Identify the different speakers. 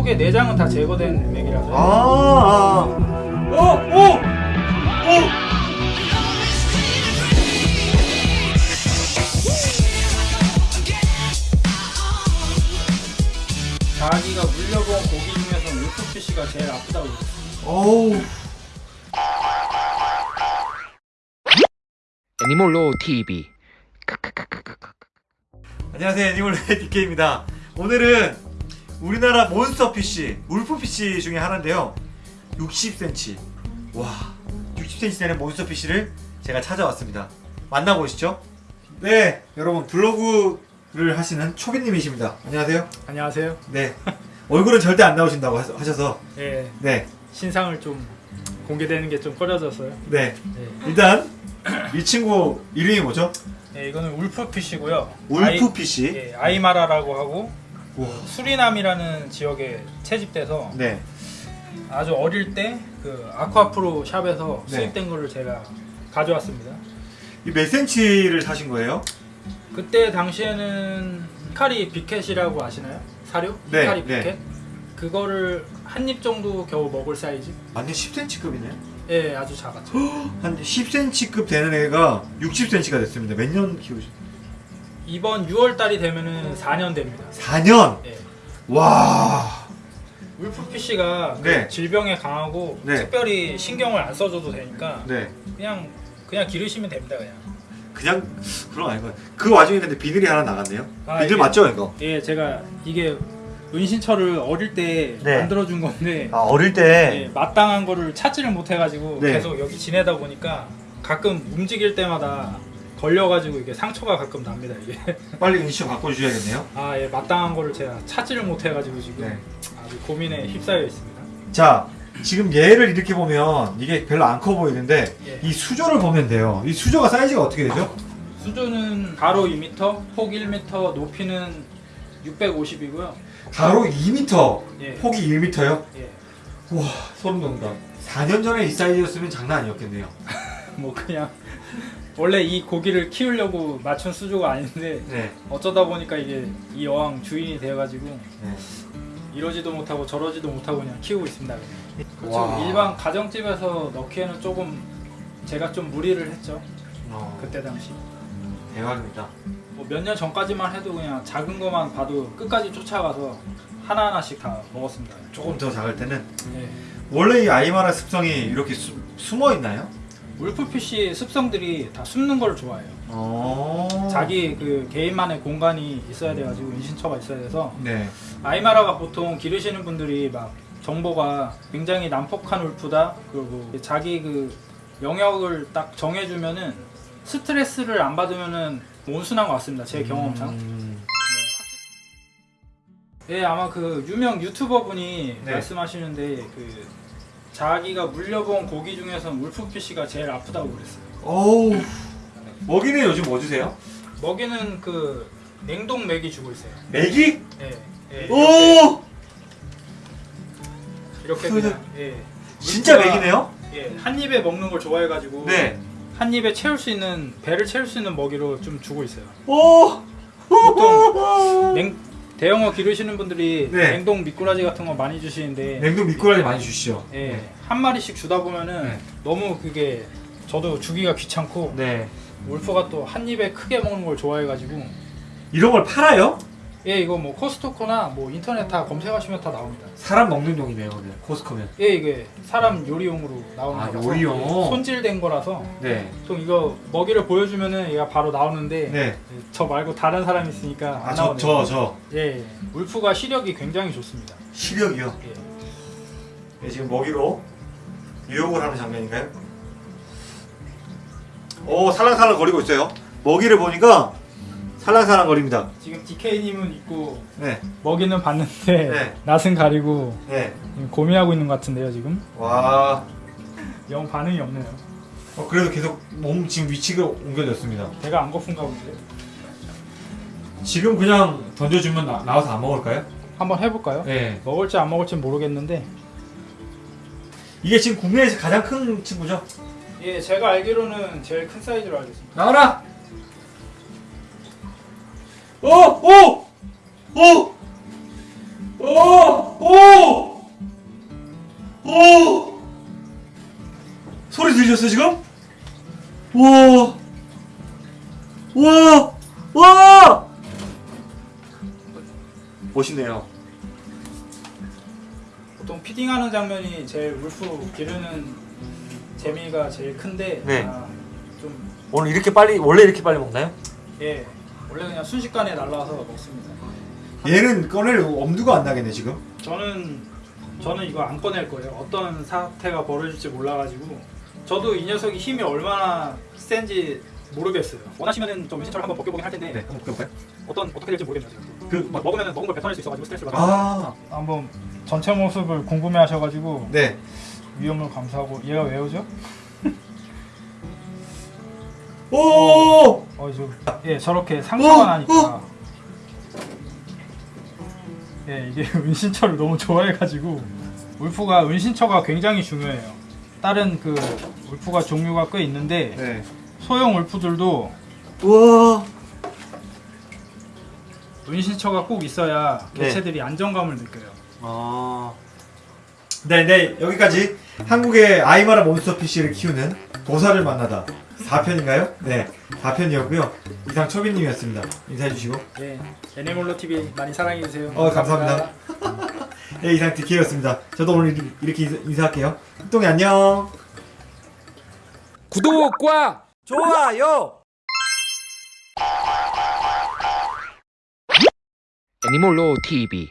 Speaker 1: 속에 내장은 다 제거된 맥이라서.
Speaker 2: 아, 아. 어, 오! 오!
Speaker 1: 자기가 물려본 고기 중에서 울프피쉬가 제일 아프다고.
Speaker 2: 어우.
Speaker 3: 애니몰로 TV
Speaker 2: 안녕하세요 애니멀의 DK입니다 오늘은 우리나라 몬스터피쉬 울프피쉬 중에 하나인데요 60cm 와 60cm 되는 몬스터피쉬를 제가 찾아왔습니다 만나보시죠 네 여러분 블로그를 하시는 초비님이십니다 안녕하세요
Speaker 1: 안녕하세요.
Speaker 2: 네 얼굴은 절대 안 나오신다고 하- 하셔서
Speaker 1: 예,
Speaker 2: 네
Speaker 1: 신상을 좀 공개되는 게 좀 꺼려져서요.
Speaker 2: 네.
Speaker 1: 예.
Speaker 2: 일단 이 친구 이름이 뭐죠?
Speaker 1: 예, 이거는 wolf fish고요.
Speaker 2: wolf fish
Speaker 1: 아이, 예, 아이마라라고 하고. 수리남이라는 지역에 채집돼서
Speaker 2: 네
Speaker 1: 아주 어릴 때 그 아쿠아프로 샵에서
Speaker 2: 네.
Speaker 1: 수입된 거를 제가 가져왔습니다.
Speaker 2: 이 몇 센치를 사신 거예요?
Speaker 1: 그때 당시에는 히카리 비켓이라고 아시나요? 사료?
Speaker 2: 네,
Speaker 1: 히카리
Speaker 2: 네.
Speaker 1: 비켓? 그거를 한 입 정도 겨우 먹을 사이즈?
Speaker 2: 완전 10cm급이네
Speaker 1: 예, 아주 작았죠.
Speaker 2: 한 10cm급 되는 애가 60cm가 됐습니다 몇 년 키우셨어요?
Speaker 1: 이번 6월 달이 되면은 4년 됩니다.
Speaker 2: 4년!
Speaker 1: 예.
Speaker 2: 와
Speaker 1: 울프피쉬가 그
Speaker 2: 네.
Speaker 1: 질병에 강하고
Speaker 2: 네.
Speaker 1: 특별히 신경을 안 써줘도 되니까
Speaker 2: 네.
Speaker 1: 그냥 그냥 기르시면 됩니다 그냥.
Speaker 2: 그냥 그런 거 아니고 그 와중에 근데 비늘이 하나 나갔네요
Speaker 1: 아,
Speaker 2: 비늘
Speaker 1: 이게-
Speaker 2: 맞죠 이거?
Speaker 1: 예, 제가 이게 은신처를 어릴 때
Speaker 2: 네.
Speaker 1: 만들어준 건데
Speaker 2: 아 어릴
Speaker 1: 예,
Speaker 2: 때
Speaker 1: 마땅한 거를 찾지를 못해가지고
Speaker 2: 네.
Speaker 1: 계속 여기 지내다 보니까 가끔 움직일 때마다 걸려가지고 이게 상처가 가끔 납니다 이게.
Speaker 2: 빨리 인식 바꿔주셔야겠네요
Speaker 1: 아, 예, 마땅한 거를 제가 찾지를 못해가지고 지금
Speaker 2: 네.
Speaker 1: 아주 고민에 휩싸여 있습니다.
Speaker 2: 자 지금 얘를 이렇게 보면 이게 별로 안 커 보이는데
Speaker 1: 예.
Speaker 2: 이 수조를 보면 돼요 이 수조가 사이즈가 어떻게 되죠?
Speaker 1: 수조는 가로 2m, 폭 1m, 높이는 650이고요.
Speaker 2: 가로 2m
Speaker 1: 예.
Speaker 2: 폭이 1m요?
Speaker 1: 예.
Speaker 2: 와 소름 돋는다 4년 전에 이 사이즈였으면 장난 아니었겠네요
Speaker 1: 뭐 그냥 원래 이 고기를 키우려고 맞춘 수조가 아닌데
Speaker 2: 네,
Speaker 1: 어쩌다 보니까 이게 이 어항 주인이 되어가지고
Speaker 2: 네.
Speaker 1: 이러지도 못하고 저러지도 못하고 그냥 키우고 있습니다. 그렇죠. 일반 가정집에서 넣기에는 조금 제가 좀 무리를 했죠.
Speaker 2: 어,
Speaker 1: 그때 당시.
Speaker 2: 대박입니다
Speaker 1: 뭐 몇 년 전까지만 해도 그냥 작은 것만 봐도 끝까지 쫓아가서 하나하나씩 다 먹었습니다.
Speaker 2: 조금 더 작을 때는
Speaker 1: 네.
Speaker 2: 원래 이 아이마라 습성이 이렇게 수, 숨어 있나요?
Speaker 1: 울프피쉬 습성들이 다 숨는 걸 좋아해요.
Speaker 2: 어...
Speaker 1: 자기 그 개인만의 공간이 있어야 돼가지고 인신처가 있어야 돼서
Speaker 2: 네.
Speaker 1: 아이마라가 보통 기르시는 분들이 막 정보가 굉장히 난폭한 울프다 그리고 자기 그 영역을 딱 정해주면은 스트레스를 안 받으면은 온순한 것 같습니다 제 경험상
Speaker 2: 음,
Speaker 1: 네 아마 그 유명 유튜버 분이
Speaker 2: 네.
Speaker 1: 말씀하시는데 그 자기가 물려본 고기 중에서 울프피쉬가 제일 아프다고 그랬어요
Speaker 2: 어우 먹이는 요즘 뭐 주세요?
Speaker 1: 먹이는 그 냉동 맥이 주고 있어요
Speaker 2: 메기?
Speaker 1: 예, 예,
Speaker 2: 오!
Speaker 1: 이렇게
Speaker 2: 그-
Speaker 1: 그냥 예.
Speaker 2: 진짜 메기네요?
Speaker 1: 예, 한 입에 먹는 걸 좋아해 가지고
Speaker 2: 네.
Speaker 1: 한 입에 채울 수 있는 배를 채울 수 있는 먹이로 좀 주고 있어요.
Speaker 2: 오!
Speaker 1: 보통 냉 대형어 기르시는 분들이
Speaker 2: 네.
Speaker 1: 냉동 미꾸라지 같은 거 많이 주시는데
Speaker 2: 냉동 미꾸라지 많이 주시죠?
Speaker 1: 예, 한 마리씩 주다 보면은
Speaker 2: 네.
Speaker 1: 너무 그게 저도 주기가 귀찮고
Speaker 2: 네.
Speaker 1: 울프가 또 한 입에 크게 먹는 걸 좋아해가지고
Speaker 2: 이런 걸 팔아요?
Speaker 1: 예 이거 뭐 코스토코나 뭐 인터넷 다 검색하시면 다 나옵니다.
Speaker 2: 사람 먹는 용이네요, 근데 코스코면.
Speaker 1: 예 이게 사람 요리용으로 나오는
Speaker 2: 아,
Speaker 1: 거라서
Speaker 2: 요리용?
Speaker 1: 예, 손질된 거라서
Speaker 2: 네.
Speaker 1: 보통 이거 먹이를 보여주면은 얘가 바로 나오는데
Speaker 2: 네.
Speaker 1: 저 말고 다른 사람 이 있으니까
Speaker 2: 아,
Speaker 1: 안
Speaker 2: 저,
Speaker 1: 나오네요.
Speaker 2: 저, 저.
Speaker 1: 예, 예. 울프가 시력이 굉장히 좋습니다.
Speaker 2: 시력이요.
Speaker 1: 예.
Speaker 2: 네, 지금 먹이로 유혹을 하는 장면인가요? 오, 살랑살랑 거리고 있어요. 먹이를 보니까 살랑살랑 거립니다.
Speaker 1: 지금 DK님은 있고
Speaker 2: 네.
Speaker 1: 먹이는 봤는데
Speaker 2: 네.
Speaker 1: 낯은 가리고
Speaker 2: 네.
Speaker 1: 고민하고 있는 것 같은데요 지금
Speaker 2: 와.
Speaker 1: 영 반응이 없네요.
Speaker 2: 어, 그래도 계속 몸 지금 위치가 옮겨졌습니다.
Speaker 1: 배가 안 고픈가 본데.
Speaker 2: 지금 그냥 던져주면 나, 나와서 안 먹을까요?
Speaker 1: 한번 해볼까요?
Speaker 2: 네.
Speaker 1: 먹을지 안 먹을지 모르겠는데
Speaker 2: 이게 지금 국내에서 가장 큰 친구죠?
Speaker 1: 예 제가 알기로는 제일 큰 사이즈로 알고 있습니다.
Speaker 2: 나와라! 오! 오! 오! 오! 오! 오! 소리 들으셨어요 지금? 와! 와! 와! 멋있네요.
Speaker 1: 보통 피딩하는 장면이 제일 울프 기르는 재미가 제일 큰데
Speaker 3: 네.
Speaker 1: 아, 좀
Speaker 3: 오늘 이렇게 빨리 원래 이렇게 빨리 먹나요?
Speaker 1: 예. 원래 그냥 순식간에 날라와서 먹습니다.
Speaker 2: 얘는 꺼낼 엄두가 안 나겠네 지금.
Speaker 1: 저는 저는 이거 안 꺼낼 거예요. 어떤 사태가 벌어질지 몰라가지고 저도 이 녀석이 힘이 얼마나 센지 모르겠어요. 원하시면은 좀 은신처를 한번 벗겨보긴 할 텐데
Speaker 2: 네, 한번 볼까요?
Speaker 1: 어떤 어떻게 될지 모르겠네요. 지금.
Speaker 2: 그
Speaker 1: 막 먹으면 먹은 걸 뱉어낼 수 있어가지고 스트레스 받아.
Speaker 2: 아,
Speaker 1: 한번 전체 모습을 궁금해하셔가지고
Speaker 2: 네.
Speaker 1: 위험을 감수하고 얘가 왜 오죠?
Speaker 2: 오!
Speaker 1: 어, 저, 예, 저렇게 상처가
Speaker 2: 어,
Speaker 1: 나니까. 예, 이게 은신처를 너무 좋아해가지고 울프가 은신처가 굉장히 중요해요. 다른 그 울프가 종류가 꽤 있는데
Speaker 2: 네.
Speaker 1: 소형 울프들도
Speaker 2: 우와.
Speaker 1: 은신처가 꼭 있어야
Speaker 2: 네.
Speaker 1: 개체들이 안정감을 느껴요.
Speaker 2: 아. 네, 네. 여기까지 한국의 아이마라 몬스터 PC를 키우는 도사를 만나다 4편인가요? 네. 4편이었고요. 이상 초비님이었습니다. 인사해 주시고.
Speaker 1: 예, 애니몰로 TV 많이 사랑해 주세요.
Speaker 2: 어, 감사합니다. 네, 이상 디키였습니다. 저도 오늘 이렇게- 인사- 인사 할게요. 흑동이 안녕.
Speaker 4: 구독과
Speaker 3: 좋아요.
Speaker 4: 애니몰로 TV